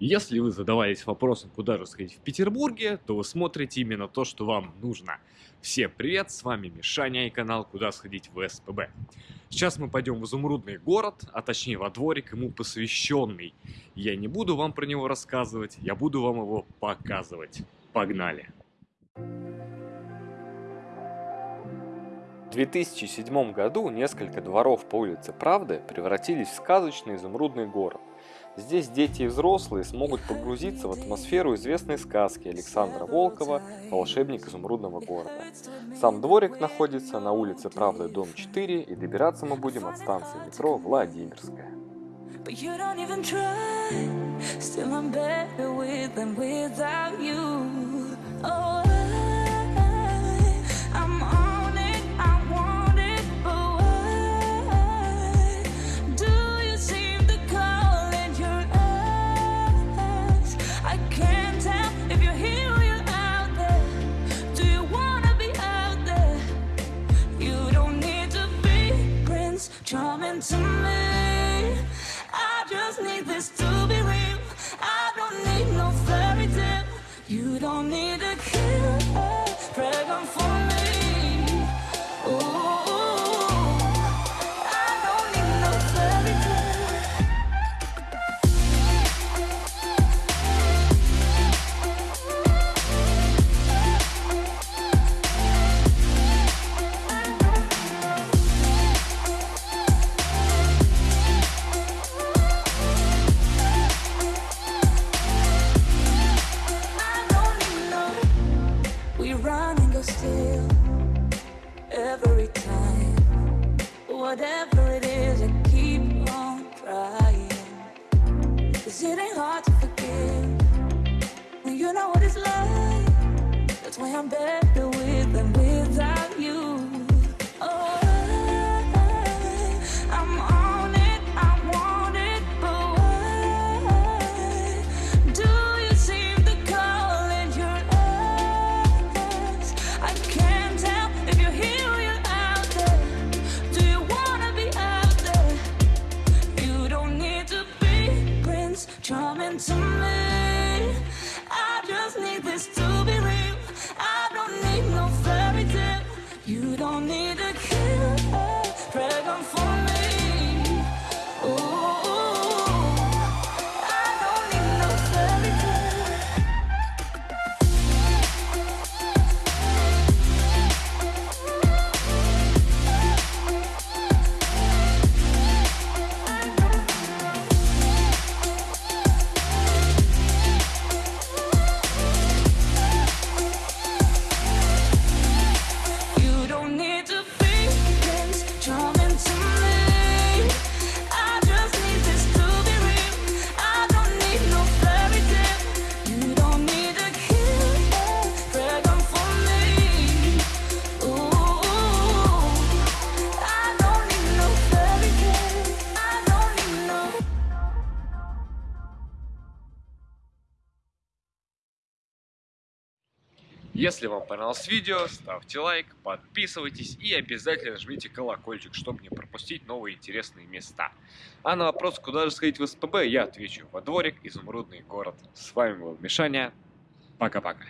Если вы задавались вопросом, куда же сходить в Петербурге, то вы смотрите именно то, что вам нужно. Всем привет, с вами Мишаня и канал «Куда сходить в СПБ». Сейчас мы пойдем в изумрудный город, а точнее во дворик ему посвященный. Я не буду вам про него рассказывать, я буду вам его показывать. Погнали! В 2007 году несколько дворов по улице Правды превратились в сказочный изумрудный город. Здесь дети и взрослые смогут погрузиться в атмосферу известной сказки Александра Волкова «Волшебник изумрудного города». Сам дворик находится на улице Правды, дом 4, и добираться мы будем от станции метро Владимирская. Oh to me. I just need this to be real. I don't need no fairy tale. You don't need Whatever it is, I keep on trying. Cause it ain't hard to forgive when you know what it's like. That's why I'm better Если вам понравилось видео, ставьте лайк, подписывайтесь и обязательно жмите колокольчик, чтобы не пропустить новые интересные места. А на вопрос, куда же сходить в СПБ, я отвечу во дворик, изумрудный город. С вами был Мишаня. Пока-пока.